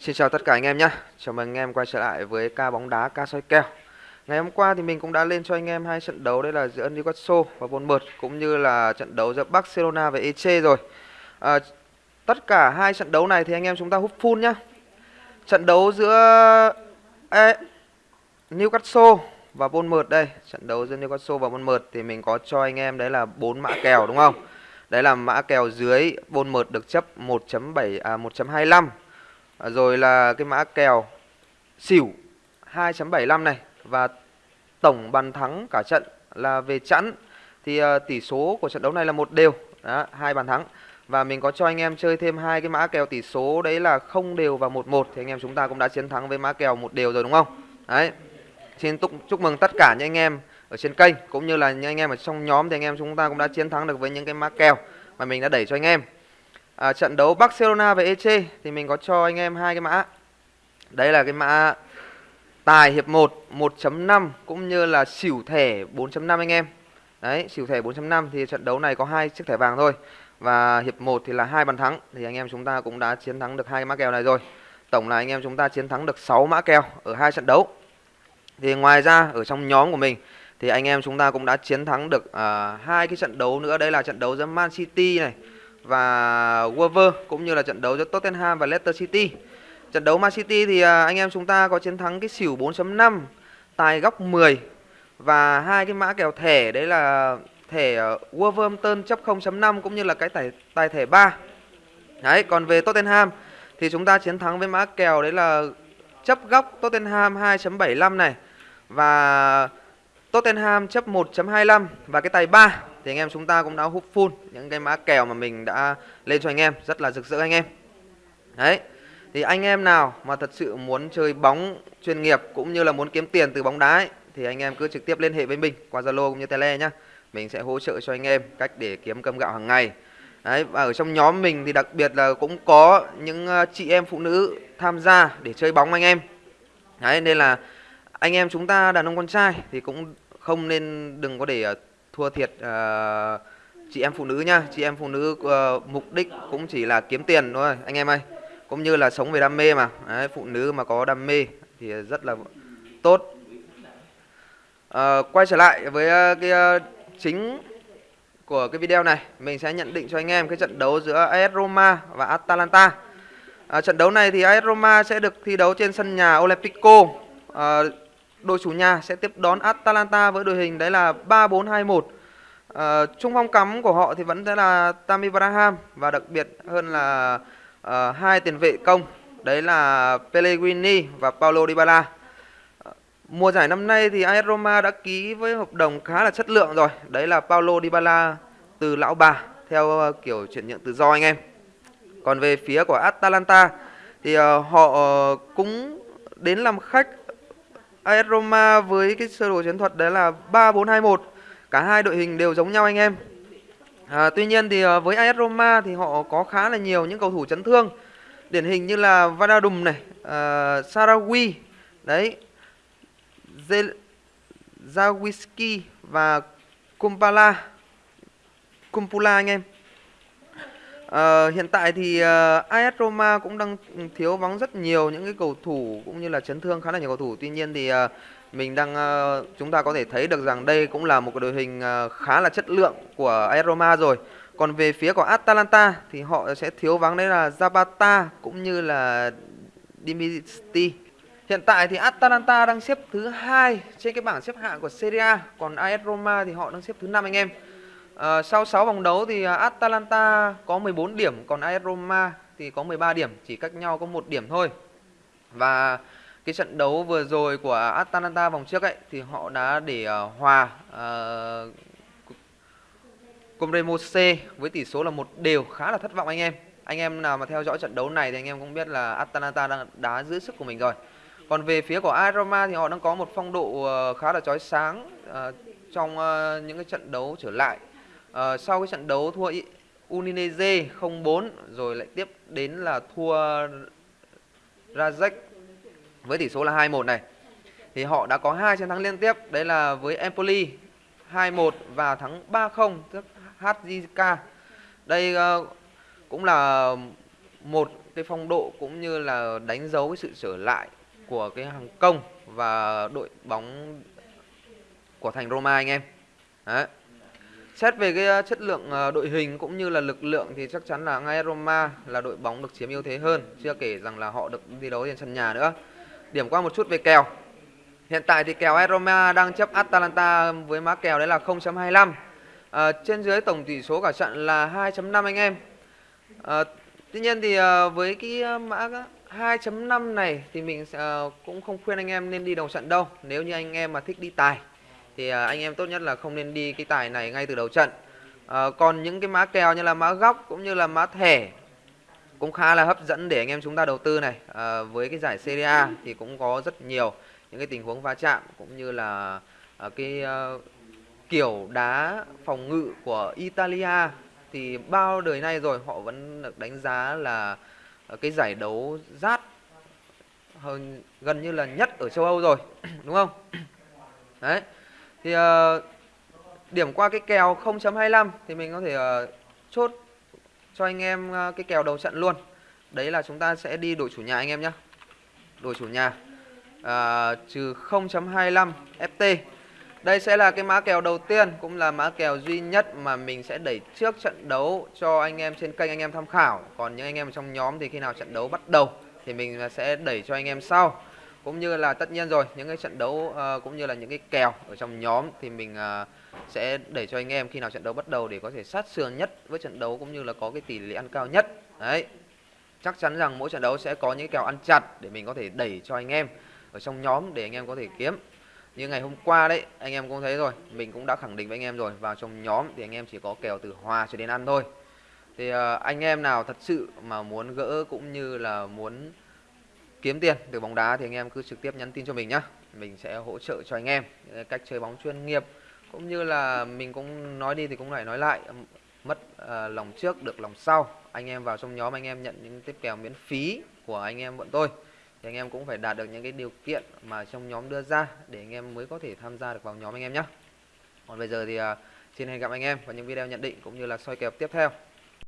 Xin chào tất cả anh em nhé. Chào mừng anh em quay trở lại với ca bóng đá ca soi kèo. Ngày hôm qua thì mình cũng đã lên cho anh em hai trận đấu đây là giữa Newcastle và Bournemouth cũng như là trận đấu giữa Barcelona và Eche rồi. À, tất cả hai trận đấu này thì anh em chúng ta hút full nhá. Trận đấu giữa e... Newcastle và Bournemouth đây, trận đấu giữa Newcastle và Bournemouth thì mình có cho anh em đấy là bốn mã kèo đúng không? Đấy là mã kèo dưới Bournemouth được chấp 1.7 à 1.25 à, rồi là cái mã kèo. Xỉu 2.75 này. Và tổng bàn thắng cả trận là về chẵn. Thì uh, tỷ số của trận đấu này là một đều. Đó, hai bàn thắng. Và mình có cho anh em chơi thêm hai cái mã kèo tỷ số. Đấy là không đều và một một. Thì anh em chúng ta cũng đã chiến thắng với mã kèo một đều rồi đúng không? Đấy. Xin chúc, chúc mừng tất cả những anh em ở trên kênh cũng như là những anh em ở trong nhóm thì anh em chúng ta cũng đã chiến thắng được với những cái mã kèo mà mình đã đẩy cho anh em à, trận đấu Barcelona và Eche thì mình có cho anh em hai cái mã. Đây là cái mã tài hiệp 1 1.5 cũng như là xỉu thẻ 4.5 anh em. Đấy xỉu thẻ 4.5 thì trận đấu này có hai chiếc thẻ vàng thôi. Và hiệp 1 thì là hai bàn thắng. Thì anh em chúng ta cũng đã chiến thắng được hai mã kèo này rồi. Tổng là anh em chúng ta chiến thắng được 6 mã kèo ở hai trận đấu. Thì ngoài ra ở trong nhóm của mình thì anh em chúng ta cũng đã chiến thắng được à, hai uh, cái trận đấu nữa. Đây là trận đấu giữa Man City này và Wolver cũng như là trận đấu giữa Tottenham và Leicester City. Trận đấu Man City thì à, anh em chúng ta có chiến thắng cái xỉu 4.5, tài góc 10 và hai cái mã kèo thẻ đấy là thẻ à, Wolverhampton chấp 0.5 cũng như là cái tài tài thẻ 3. Đấy, còn về Tottenham thì chúng ta chiến thắng với mã kèo đấy là chấp góc Tottenham 2.75 này và Tottenham chấp 1.25 và cái tài 3 thì anh em chúng ta cũng đã hút full những cái mã kèo mà mình đã lên cho anh em rất là rực rỡ anh em. Đấy thì anh em nào mà thật sự muốn chơi bóng chuyên nghiệp cũng như là muốn kiếm tiền từ bóng đá ấy, thì anh em cứ trực tiếp liên hệ với mình qua Zalo cũng như Tele nhá. Mình sẽ hỗ trợ cho anh em cách để kiếm cơm gạo hàng ngày. Đấy và ở trong nhóm mình thì đặc biệt là cũng có những ờ, chị em phụ nữ tham gia để chơi bóng anh em. Đấy nên là anh em chúng ta đàn ông con trai thì cũng không nên đừng có để ờ, thua thiệt uh, chị em phụ nữ nha chị em phụ nữ uh, mục đích cũng chỉ là kiếm tiền thôi anh em ơi. Cũng như là sống về đam mê mà. Đấy, phụ nữ mà có đam mê thì rất là tốt. Uh, quay trở lại với uh, cái uh, chính của cái video này. Mình sẽ nhận định cho anh em cái trận đấu giữa AS Roma và Atalanta. À, trận đấu này thì AS Roma sẽ được thi đấu trên sân nhà Olympico. À, đội chủ nhà sẽ tiếp đón Atalanta với đội hình đấy là 3-4-2-1. À, ờ, trung phong cắm của họ thì vẫn sẽ là Tammy Abraham và đặc biệt hơn là à, hai tiền vệ công đấy là Pellegrini và Paulo Dybala. À, mùa giải năm nay thì AS Roma đã ký với hợp đồng khá là chất lượng rồi. Đấy là Paulo Dybala từ lão bà theo kiểu chuyển nhượng tự do anh em. Còn về phía của Atalanta thì họ cũng đến làm khách AS Roma với cái sơ đồ chiến thuật đấy là 3-4-2-1 cả hai đội hình đều giống nhau anh em. À, tuy nhiên thì à, với AS Roma thì họ có khá là nhiều những cầu thủ chấn thương. Điển hình như là Vanadum này uh, Sarawi đấy Zawiski và Kumpala Kumpula anh em. Uh, hiện tại thì ờ, uh, AS Roma cũng đang thiếu vắng rất nhiều những cái cầu thủ cũng như là chấn thương khá là nhiều cầu thủ. Tuy nhiên thì uh, mình đang uh, chúng ta có thể thấy được rằng đây cũng là một cái đội hình uh, khá là chất lượng của AS Roma rồi. Còn về phía của Atalanta thì họ sẽ thiếu vắng đấy là Zapata cũng như là Dimitri Hiện tại thì Atalanta đang xếp thứ hai trên cái bảng xếp hạng của Serie A, còn AS Roma thì họ đang xếp thứ năm anh em. À, sau 6 vòng đấu thì à, Atalanta có 14 điểm, còn AS Roma thì có 13 điểm, chỉ cách nhau có một điểm thôi. Và cái trận đấu vừa rồi của Atalanta vòng trước ấy thì họ đã để uh, hòa à, uh, Comremose với tỷ số là một đều khá là thất vọng anh em. Anh em nào mà theo dõi trận đấu này thì anh em cũng biết là Atalanta đang đá giữ sức của mình rồi. Còn về phía của AS Roma thì họ đang có một phong độ uh, khá là chói sáng uh, trong uh, những cái trận đấu trở lại à, sau cái trận đấu thua Udinese 0-4 rồi lại tiếp đến là thua Rajek với tỷ số là 2-1 này thì họ đã có hai chiến thắng liên tiếp đấy là với Empoli 2-1 và thắng 3-0 trước HJK đây uh, cũng là một cái phong độ cũng như là đánh dấu cái sự trở lại của cái hàng công và đội bóng của thành Roma anh em. Đấy. Xét về cái ờ, chất lượng ờ, đội hình cũng như là lực lượng thì chắc chắn là ngay Roma là đội bóng được chiếm ưu thế hơn, chưa kể rằng là họ được thi đấu trên sân nhà nữa. Điểm qua một chút về kèo. Hiện tại thì kèo Roma đang chấp Atalanta với mã kèo đấy là 0.25. À, ờ, trên dưới tổng tỷ số cả trận là 2.5 anh em. À, tuy nhiên thì à, với cái mã 2.5 này thì mình à, cũng không khuyên anh em nên đi đầu trận đâu. Nếu như anh em mà thích đi tài thì à, anh em tốt nhất là không nên đi cái tài này ngay từ đầu trận. À, còn những cái mã kèo như là mã góc cũng như là mã thẻ cũng khá là hấp dẫn để anh em chúng ta đầu tư này. À, với cái giải Serie A thì cũng có rất nhiều những cái tình huống va chạm cũng như là à, cái à, kiểu đá phòng ngự của Italia thì bao đời nay rồi họ vẫn được đánh giá là à, cái giải đấu rát hơn gần như là nhất ở châu Âu rồi đúng không đấy thì uh, điểm qua cái kèo 0.25 thì mình có thể uh, chốt cho anh em uh, cái kèo đầu trận luôn đấy là chúng ta sẽ đi đội chủ nhà anh em nhé đội chủ nhà uh, trừ 0.25 FT đây sẽ là cái mã kèo đầu tiên cũng là mã kèo duy nhất mà mình sẽ đẩy trước trận đấu cho anh em trên kênh anh em tham khảo. Còn những anh em trong nhóm thì khi nào trận đấu bắt đầu thì mình sẽ đẩy cho anh em sau. Cũng như là tất nhiên rồi, những cái trận đấu uh, cũng như là những cái kèo ở trong nhóm thì mình uh, sẽ đẩy cho anh em khi nào trận đấu bắt đầu để có thể sát sườn nhất với trận đấu cũng như là có cái tỷ lệ ăn cao nhất. Đấy. Chắc chắn rằng mỗi trận đấu sẽ có những kèo ăn chặt để mình có thể đẩy cho anh em ở trong nhóm để anh em có thể kiếm như ngày hôm qua đấy anh em cũng thấy rồi mình cũng đã khẳng định với anh em rồi vào trong nhóm thì anh em chỉ có kèo từ hòa cho đến ăn thôi thì uh, anh em nào thật sự mà muốn gỡ cũng như là muốn kiếm tiền từ bóng đá thì anh em cứ trực tiếp nhắn tin cho mình nhá. Mình sẽ hỗ trợ cho anh em ờ, cách chơi bóng chuyên nghiệp. Cũng như là mình cũng nói đi thì cũng lại nói lại mất uh, lòng trước được lòng sau. Anh em vào trong nhóm anh em nhận những tiếp kèo miễn phí của anh em bọn tôi. Thì anh em cũng phải đạt được những cái điều kiện mà trong nhóm đưa ra để anh em mới có thể tham gia được vào nhóm anh em nhé còn bây giờ thì uh, xin hẹn gặp anh em vào những video nhận định cũng như là soi kèo tiếp theo.